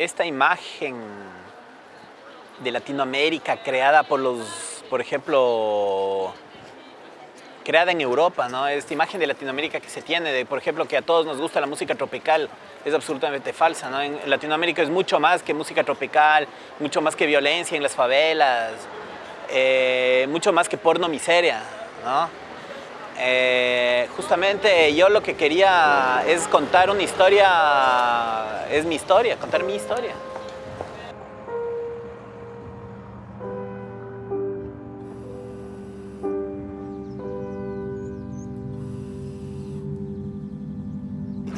Esta imagen de Latinoamérica creada por los, por ejemplo, creada en Europa, ¿no? Esta imagen de Latinoamérica que se tiene, de por ejemplo que a todos nos gusta la música tropical, es absolutamente falsa, ¿no? En Latinoamérica es mucho más que música tropical, mucho más que violencia en las favelas, eh, mucho más que porno miseria, ¿no? Eh, justamente yo lo que quería es contar una historia, es mi historia, contar mi historia.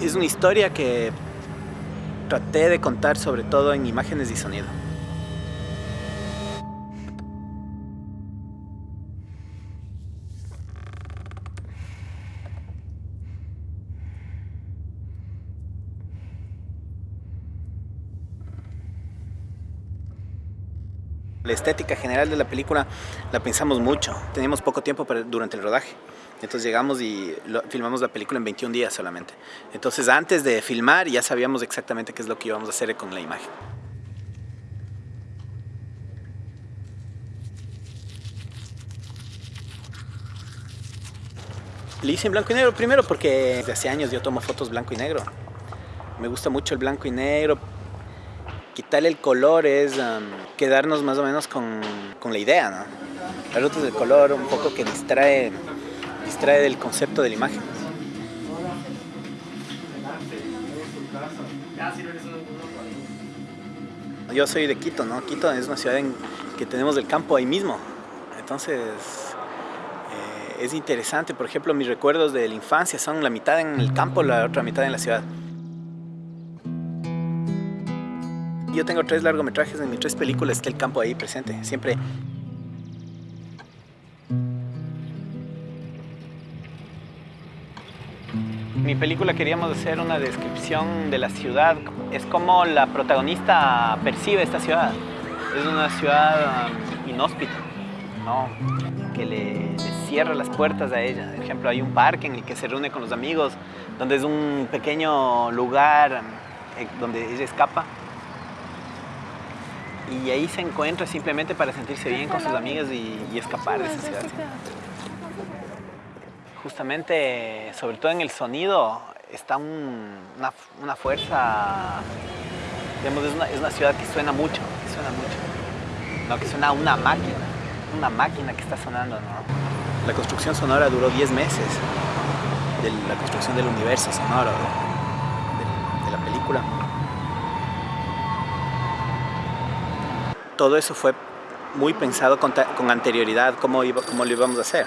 Es una historia que traté de contar sobre todo en imágenes y sonido. La estética general de la película la pensamos mucho. Teníamos poco tiempo durante el rodaje. Entonces llegamos y filmamos la película en 21 días solamente. Entonces antes de filmar ya sabíamos exactamente qué es lo que íbamos a hacer con la imagen. Le hice en blanco y negro primero porque desde hace años yo tomo fotos blanco y negro. Me gusta mucho el blanco y negro, quitarle el color es quedarnos más o menos con, la idea, ¿no? Las luces del color un poco que distrae, distrae del concepto de la imagen. Yo soy de Quito, ¿no? Quito es una ciudad en que tenemos el campo ahí mismo. Entonces eh, es interesante, por ejemplo, mis recuerdos de la infancia son la mitad en el campo, la otra mitad en la ciudad. Yo tengo tres largometrajes en mis tres películas, está el campo ahí presente, siempre. Mi película queríamos hacer una descripción de la ciudad, es como la protagonista percibe esta ciudad. Es una ciudad um, inhóspita, ¿no? que le, cierra las puertas a ella. Por ejemplo, hay un parque en el que se reúne con los amigos, donde es un pequeño lugar eh, donde ella escapa y ahí se encuentra simplemente para sentirse bien con sus amigas y, escapar de esa ciudad. Justamente, sobre todo en el sonido, está una, fuerza, digamos, es una, ciudad que suena mucho, que suena mucho, no, que suena una máquina, una máquina que está sonando. La construcción sonora duró 10 meses, la construcción del universo sonoro de la película. Todo eso fue muy pensado con, anterioridad, cómo, iba, cómo lo íbamos a hacer.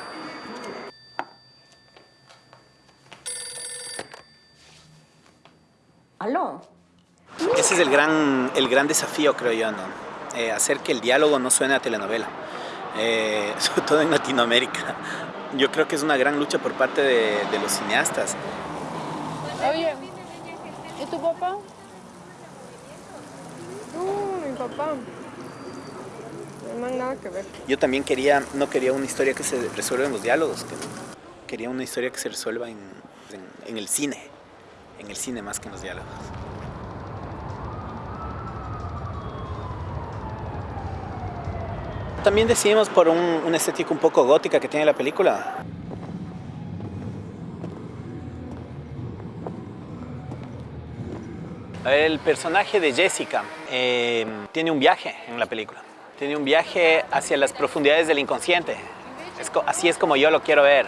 ¿Aló? Ese es el gran, el gran desafío, creo yo, ¿no? Eh, hacer que el diálogo no suene a telenovela, eh, sobre todo en Latinoamérica. Yo creo que es una gran lucha por parte de, de los cineastas. Oye, ¿y tu papá? No, mi papá. No nada que ver. Yo también quería, no quería una historia que se resuelva en los diálogos, quería una historia que se resuelva en, el cine, en el cine más que en los diálogos. También decidimos por un, una estética un poco gótica que tiene la película. El personaje de Jessica eh, tiene un viaje en la película tiene un viaje hacia las profundidades del inconsciente. así es como yo lo quiero ver.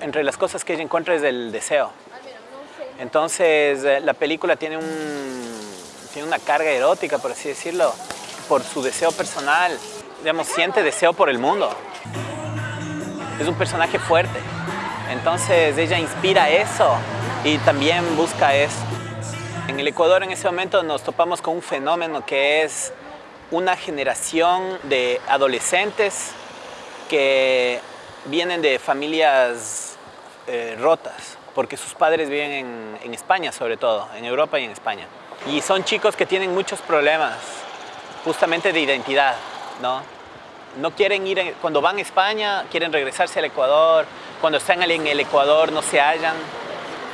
entre las cosas que ella encuentra es el deseo. Entonces eh, la película tiene, un, tiene una carga erótica, por así decirlo, por su deseo personal. Digamos, siente deseo por el mundo. Es un personaje fuerte. Entonces ella inspira eso y también busca eso. En el Ecuador en ese momento nos topamos con un fenómeno que es una generación de adolescentes que vienen de familias eh, rotas, porque sus padres viven en, España sobre todo, en Europa y en España. Y son chicos que tienen muchos problemas, justamente de identidad, ¿no? No quieren ir, cuando van a España, quieren regresarse al Ecuador, cuando están en el Ecuador no se hallan.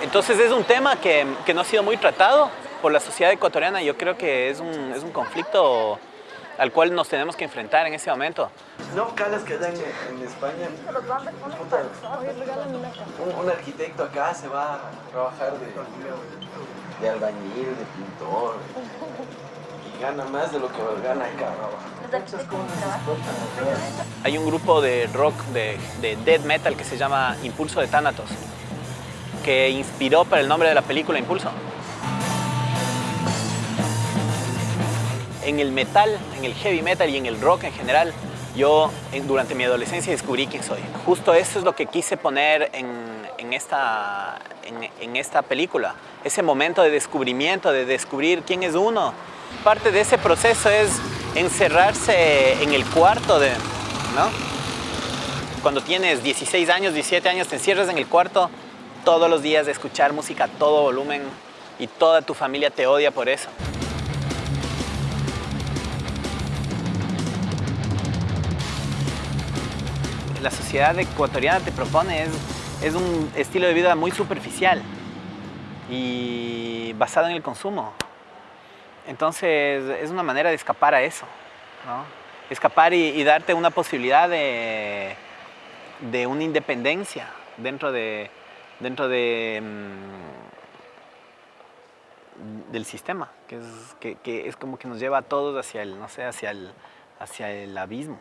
Entonces es un tema que, que no ha sido muy tratado, por la sociedad ecuatoriana yo creo que es un, es un conflicto al cual nos tenemos que enfrentar en ese momento. No, calas que allá en, en España, puta, un, un arquitecto acá se va a trabajar de, de albañil, de pintor, y gana más de lo que gana acá. Hay un grupo de rock, de, de death metal que se llama Impulso de Thanatos, que inspiró para el nombre de la película Impulso. En el metal, en el heavy metal y en el rock en general, yo durante mi adolescencia descubrí quién soy. Justo eso es lo que quise poner en, en esta, en, en esta película. Ese momento de descubrimiento, de descubrir quién es uno. Parte de ese proceso es encerrarse en el cuarto de, ¿no? Cuando tienes 16 años, 17 años, te encierras en el cuarto todos los días de escuchar música a todo volumen y toda tu familia te odia por eso. La sociedad ecuatoriana te propone es, es un estilo de vida muy superficial y basado en el consumo. Entonces es una manera de escapar a eso, ¿no? Escapar y, darte una posibilidad de, de una independencia dentro de, dentro de, mm, del sistema, que es, que, es como que nos lleva a todos hacia el, no sé, hacia el, hacia el abismo.